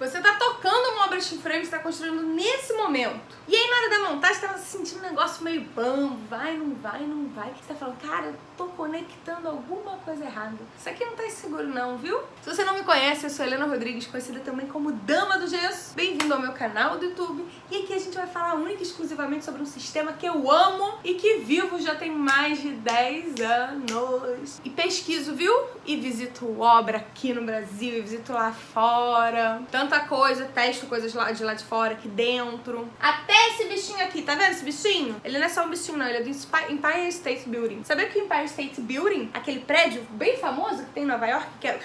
Você tá tocando uma obra steel frame, você tá construindo nesse momento. E aí na hora da montagem você tava sentindo um negócio meio bam, vai, não vai, não vai. Você tá falando, cara, tô conectando alguma coisa errada. Isso aqui não tá seguro não, viu? Se você não me conhece, eu sou Helena Rodrigues, conhecida também como Dama do Gesso. Bem-vindo ao meu canal do YouTube. E aqui a gente vai falar única e exclusivamente sobre um sistema que eu amo e que vivo já tem mais de 10 anos. E pesquiso, viu? E visito obra aqui no Brasil, e visito lá fora. Tanta coisa, testo coisas lá de lá de fora, aqui dentro. Até esse bichinho aqui, tá vendo esse bichinho? Ele não é só um bichinho não, ele é do Empire State Building. Sabia que o Empire State Building, aquele prédio bem famoso que tem em Nova York, que é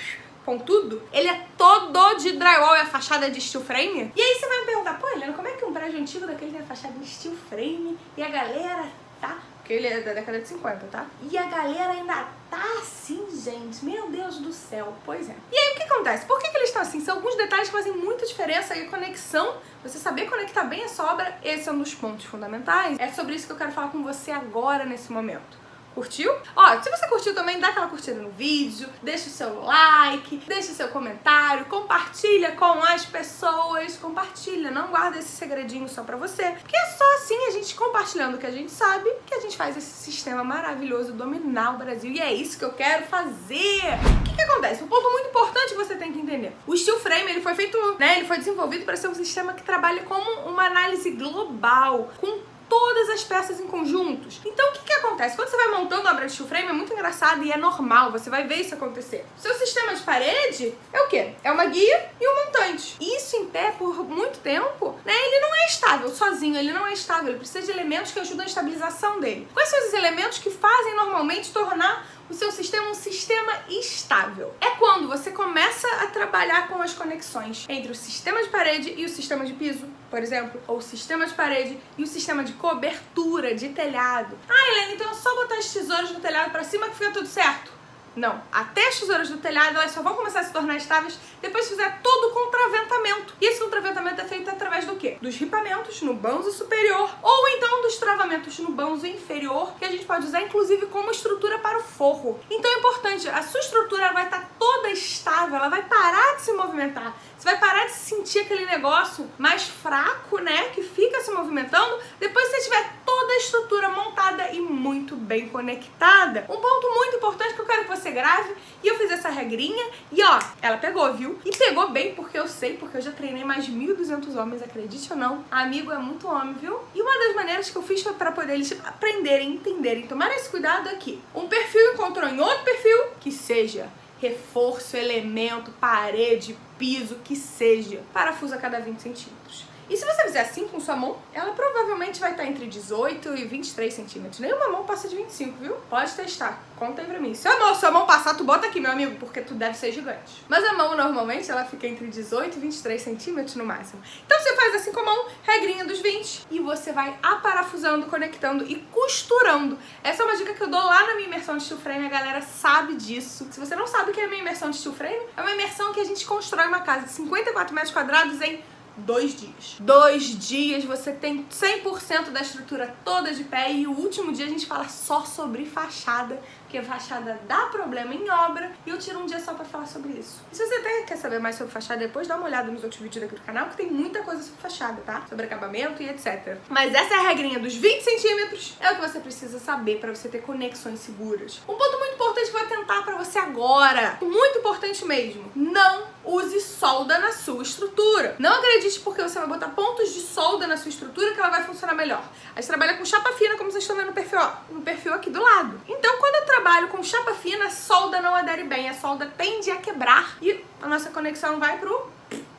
pontudo, ele é todo de drywall e a fachada é de steel frame. E aí você vai me perguntar, pô, Helena, como é que um prédio antigo daquele tem a fachada de steel frame e a galera tá porque ele é da década de 50, tá? E a galera ainda tá assim, gente. Meu Deus do céu. Pois é. E aí, o que acontece? Por que, que eles estão assim? São alguns detalhes que fazem muita diferença e a conexão, você saber conectar bem a sobra, esse é um dos pontos fundamentais. É sobre isso que eu quero falar com você agora, nesse momento. Curtiu? Ó, se você curtiu também, dá aquela curtida no vídeo, deixa o seu like, deixa o seu comentário, compartilha com as pessoas, compartilha, não guarda esse segredinho só pra você, porque é só assim a gente compartilhando o que a gente sabe que a gente faz esse sistema maravilhoso dominar o Brasil e é isso que eu quero fazer. O que, que acontece? Um ponto muito importante que você tem que entender. O steel frame, ele foi feito, né, ele foi desenvolvido para ser um sistema que trabalha como uma análise global, com todas as peças em conjuntos. Então o que, que acontece? Quando você vai montando a obra de steel frame é muito engraçado e é normal, você vai ver isso acontecer. Seu sistema de parede é o quê? É uma guia e um montante. Isso em pé por muito tempo, né? Ele não é estável sozinho, ele não é estável, ele precisa de elementos que ajudam a estabilização dele. Quais são os elementos que fazem normalmente tornar o seu sistema é um sistema estável. É quando você começa a trabalhar com as conexões entre o sistema de parede e o sistema de piso, por exemplo, ou o sistema de parede e o sistema de cobertura, de telhado. Ah, Helena, então é só botar as tesouras no telhado para cima que fica tudo certo. Não, até as tesouras do telhado elas só vão começar a se tornar estáveis depois que fizer todo o contraventamento. E esse contraventamento é feito através do quê? Dos ripamentos no banzo superior ou então dos travamentos no banzo inferior, que a gente pode usar inclusive como estrutura para o forro. Então é importante, a sua estrutura vai estar toda estável, ela vai parar de se movimentar. Você vai parar de sentir aquele negócio mais fraco, né, que fica se movimentando, depois que você tiver toda a estrutura montada e muito bem conectada. Um ponto muito importante que eu quero que você grave, e eu fiz essa regrinha, e ó, ela pegou, viu? E pegou bem porque eu sei, porque eu já treinei mais de 1.200 homens, acredite ou não. Amigo é muito homem, viu? E uma das maneiras que eu fiz foi pra poder eles aprenderem, entenderem, tomar esse cuidado aqui. Um perfil encontrou em outro perfil que seja reforço, elemento, parede, piso, que seja. Parafuso a cada 20 centímetros. E se você fizer assim com sua mão, ela provavelmente vai estar entre 18 e 23 centímetros. Nenhuma mão passa de 25, viu? Pode testar. Conta aí pra mim. Se a mão, se a mão passar, tu bota aqui, meu amigo, porque tu deve ser gigante. Mas a mão, normalmente, ela fica entre 18 e 23 centímetros no máximo. Então você faz assim com a mão, regrinha dos 20, e você vai aparafusando, conectando e costurando. Essa é uma dica que eu dou lá na minha imersão de steel frame, a galera sabe disso. Se você não sabe o que é a minha imersão de steel frame, é uma imersão que a gente constrói uma casa de 54 metros quadrados em dois dias. Dois dias você tem 100% da estrutura toda de pé e o último dia a gente fala só sobre fachada, porque fachada dá problema em obra e eu tiro um dia só pra falar sobre isso. E se você até quer saber mais sobre fachada depois, dá uma olhada nos outros vídeos aqui do canal que tem muita coisa sobre fachada, tá? Sobre acabamento e etc. Mas essa é a regrinha dos 20 centímetros, é o que você precisa saber pra você ter conexões seguras. Um ponto muito importante que eu vou tentar pra você agora, muito importante mesmo, não use solda na sua estrutura. Não acredite porque você vai botar pontos de solda na sua estrutura que ela vai funcionar melhor. A gente trabalha com chapa fina, como vocês estão vendo no perfil, ó, no perfil aqui do lado. Então, quando eu trabalho com chapa fina, a solda não adere bem, a solda tende a quebrar e a nossa conexão vai pro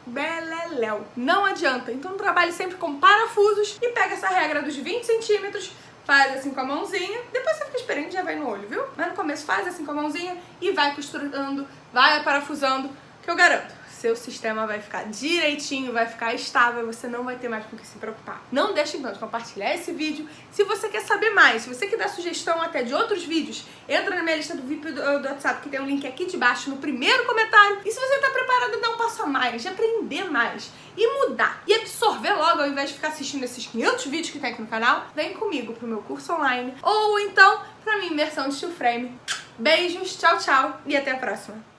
beleléu. Não adianta. Então trabalhe sempre com parafusos e pega essa regra dos 20 centímetros, faz assim com a mãozinha, depois você fica experiente e já vai no olho, viu? Mas no começo faz assim com a mãozinha e vai costurando, vai parafusando, que eu garanto, seu sistema vai ficar direitinho, vai ficar estável, você não vai ter mais com o que se preocupar. Não deixe então de compartilhar esse vídeo. Se você quer saber mais, se você quer dar sugestão até de outros vídeos, entra na minha lista do VIP do, do WhatsApp, que tem um link aqui de baixo no primeiro comentário. E se você está preparado a dar um passo a mais, de aprender mais e mudar e absorver logo, ao invés de ficar assistindo esses 500 vídeos que tem aqui no canal, vem comigo pro meu curso online ou então pra minha imersão de steel frame. Beijos, tchau, tchau e até a próxima.